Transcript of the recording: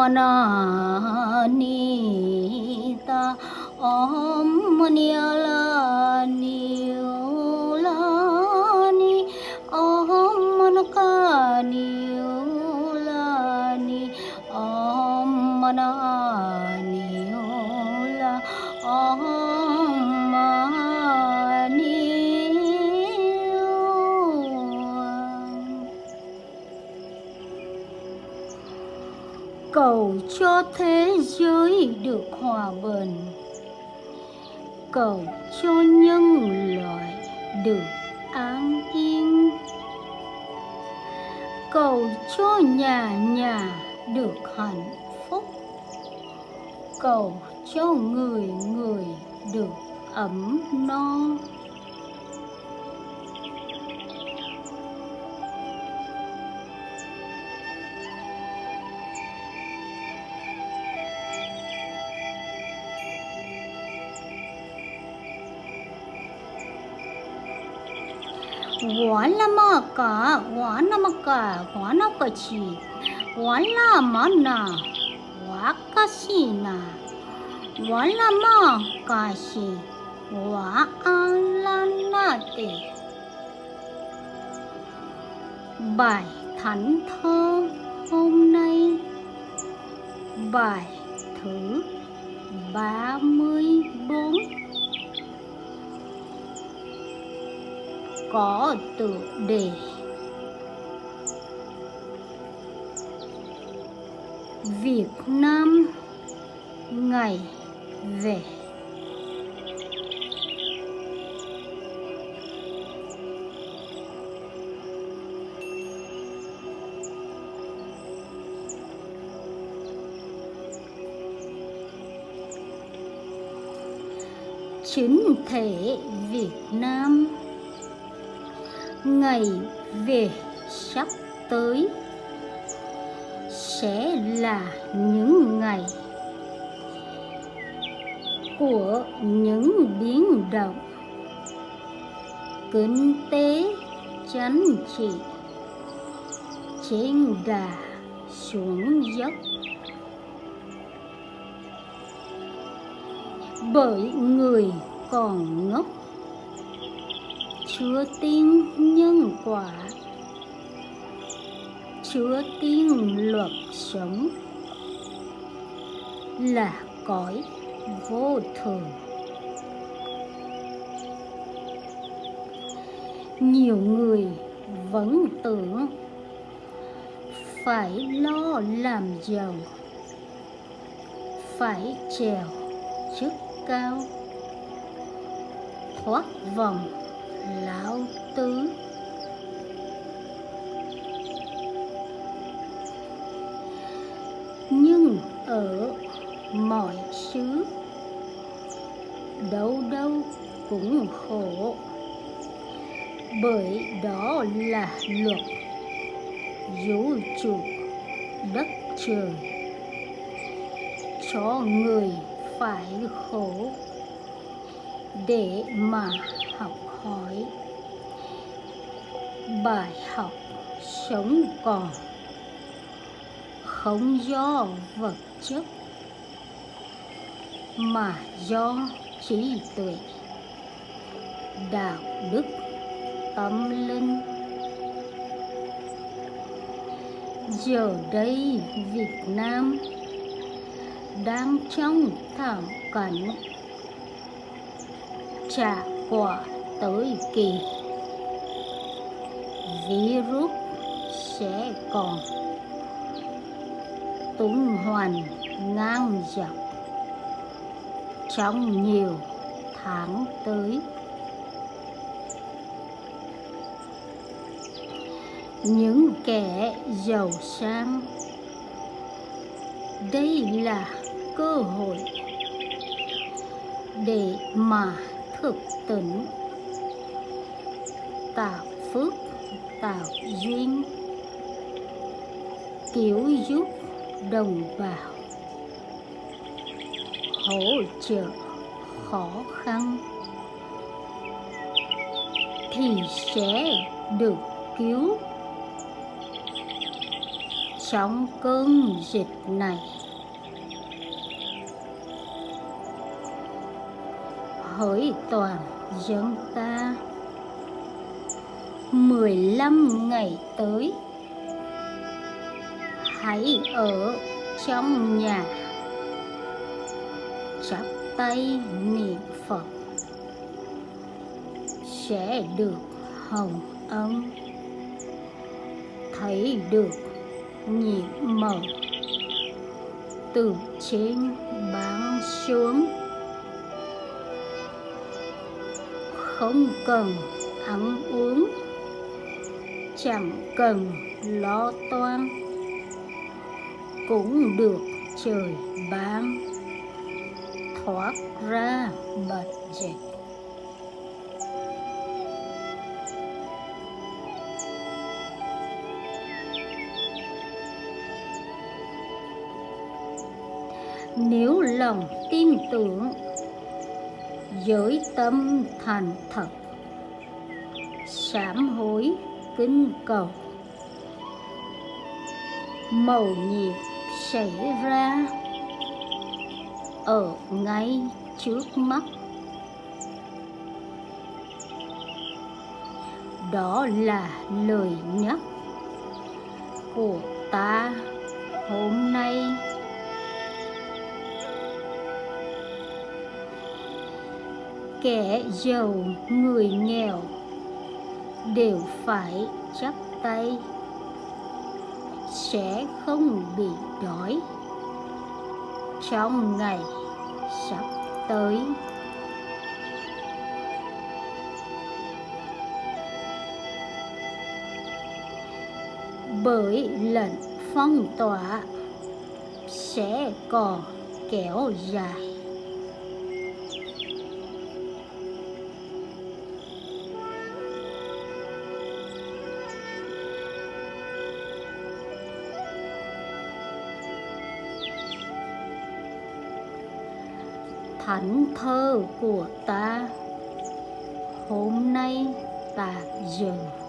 manita om manialani ulani om manakani ulani om manani ula om cho thế giới được hòa bình. Cầu cho nhân loại được an yên. Cầu cho nhà nhà được hạnh phúc. Cầu cho người người được ấm no. 我那么个，我那么个，我那个去，我那么呢，我个是呢，我那么个是，我安啦那的。Bài Thánh Thơ hôm nay Bài thứ 34 có tự đề. Việt Nam ngày về. Chính thể Việt Nam ngày về sắp tới sẽ là những ngày của những biến động. Kinh tế chính trị trên đà xuống dốc. Bởi người còn ngốc chưa tin nhân quả. Chưa tin luật sống là cõi vô thường. Nhiều người vẫn tưởng phải lo làm giàu, phải trèo chức cao, thoát vòng lão tứ nhưng ở mọi xứ, đâu đâu cũng khổ. Bởi đó là luật vũ trụ đất trời. Cho người phải khổ để mà hỏi. Bài học sống còn, không do vật chất, mà do trí tuệ. Đạo đức tâm linh. Giờ đây việt nam đang trong thảm cảnh trả quả tới kỳ. Virus sẽ còn tung hoành ngang dọc trong nhiều tháng tới. Những kẻ giàu sang, đây là cơ hội để mà thực tỉnh tạo phước tạo duyên. Cứu giúp đồng bào. Hỗ trợ khó khăn. Thì sẽ được cứu. Trong cơn dịch này, hỡi toàn dân ta mười lăm ngày tới. Hãy ở trong nhà. Chắp tay niệm phật. Sẽ được hồng ân. Thấy được nhiệm màu. Từ trên bán xuống. Không cần ăn uống chẳng cần lo toan, cũng được trời ban thoát ra bệnh dịch. Nếu lòng tin tưởng, giới tâm thành thật, sám hối kinh cầu. Màu nhiệm xảy ra ở ngay trước mắt. Đó là lời nhắc của ta hôm nay. Kẻ giàu, người nghèo đều phải chắp tay, sẽ không bị đói. Trong ngày sắp tới, bởi lệnh phong tỏa sẽ còn kéo dài. Thánh thơ của ta. Hôm nay tạm dừng.